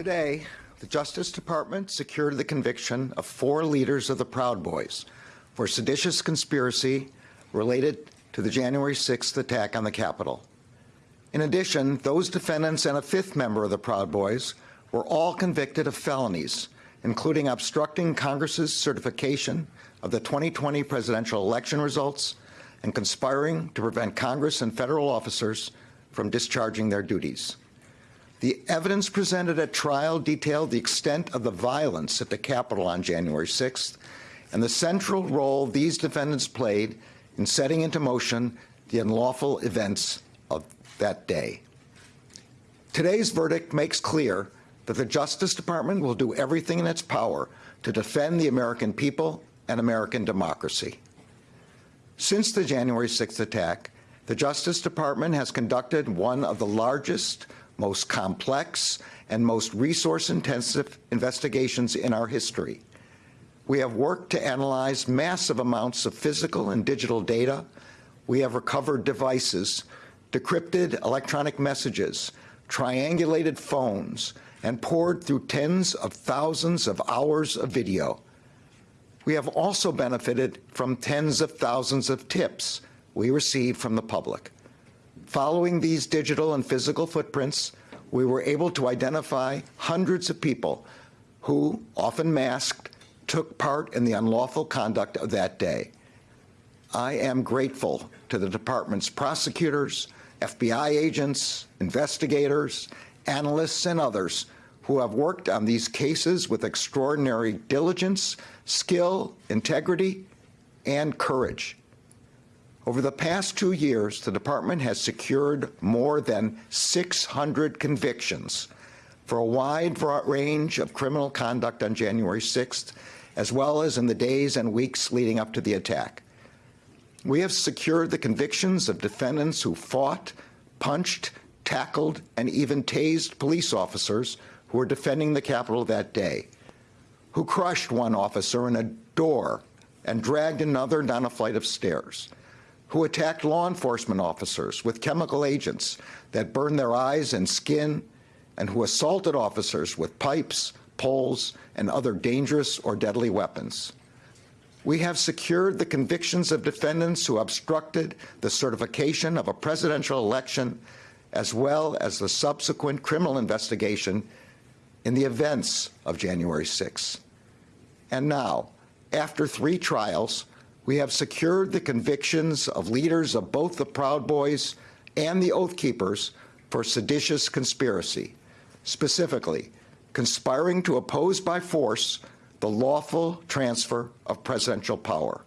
Today, the Justice Department secured the conviction of four leaders of the Proud Boys for seditious conspiracy related to the January 6th attack on the Capitol. In addition, those defendants and a fifth member of the Proud Boys were all convicted of felonies, including obstructing Congress's certification of the 2020 presidential election results and conspiring to prevent Congress and federal officers from discharging their duties. The evidence presented at trial detailed the extent of the violence at the Capitol on January 6th and the central role these defendants played in setting into motion the unlawful events of that day. Today's verdict makes clear that the Justice Department will do everything in its power to defend the American people and American democracy. Since the January 6th attack, the Justice Department has conducted one of the largest most complex, and most resource-intensive investigations in our history. We have worked to analyze massive amounts of physical and digital data. We have recovered devices, decrypted electronic messages, triangulated phones, and pored through tens of thousands of hours of video. We have also benefited from tens of thousands of tips we received from the public. Following these digital and physical footprints, we were able to identify hundreds of people who, often masked, took part in the unlawful conduct of that day. I am grateful to the department's prosecutors, FBI agents, investigators, analysts, and others who have worked on these cases with extraordinary diligence, skill, integrity, and courage. Over the past two years, the department has secured more than 600 convictions for a wide range of criminal conduct on January 6th, as well as in the days and weeks leading up to the attack. We have secured the convictions of defendants who fought, punched, tackled, and even tased police officers who were defending the Capitol that day, who crushed one officer in a door and dragged another down a flight of stairs, who attacked law enforcement officers with chemical agents that burned their eyes and skin, and who assaulted officers with pipes, poles, and other dangerous or deadly weapons. We have secured the convictions of defendants who obstructed the certification of a presidential election, as well as the subsequent criminal investigation in the events of January 6. And now, after three trials, we have secured the convictions of leaders of both the Proud Boys and the Oath Keepers for seditious conspiracy, specifically conspiring to oppose by force the lawful transfer of presidential power.